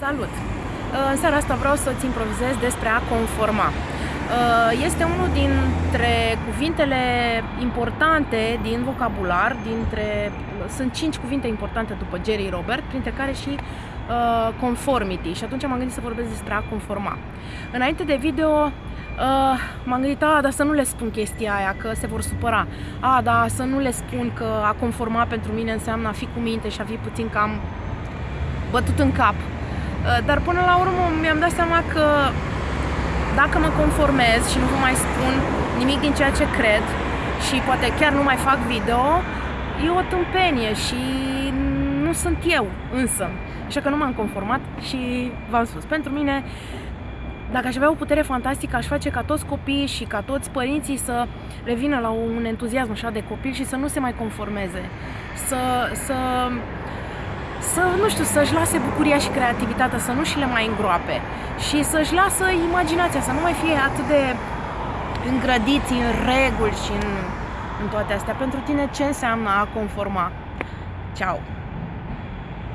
Salut! Uh, în seara asta vreau să-ți improvizez despre a conforma. Uh, este unul dintre cuvintele importante din vocabular, dintre, sunt cinci cuvinte importante după Jerry Robert, printre care și uh, conformity și atunci m-am gândit să vorbesc despre a conforma. Înainte de video uh, m-am gândit, a, dar să nu le spun chestia aia, că se vor supăra. A, da, să nu le spun că a conforma pentru mine înseamnă a fi cu minte și a fi puțin cam bătut în cap. Uh, dar până la urmă mi-am dat seama că dacă mă conformez și nu vă mai spun nimic din ceea ce cred și poate chiar nu mai fac video, e o tâmpenie și nu sunt eu însă. Așa că nu m-am conformat și v-am spus, pentru mine dacă aș avea o putere fantastică, aș face ca toți copiii și ca toți părinții să revină la un entuziasm așa de copil și să nu se mai conformeze. Să, să să, nu știu, să-și lase bucuria și creativitatea, să nu și le mai îngroape și să-și lasă imaginația, să nu mai fie atât de îngrădiți în reguli și în, în toate astea. Pentru tine ce înseamnă a conforma? Ciao!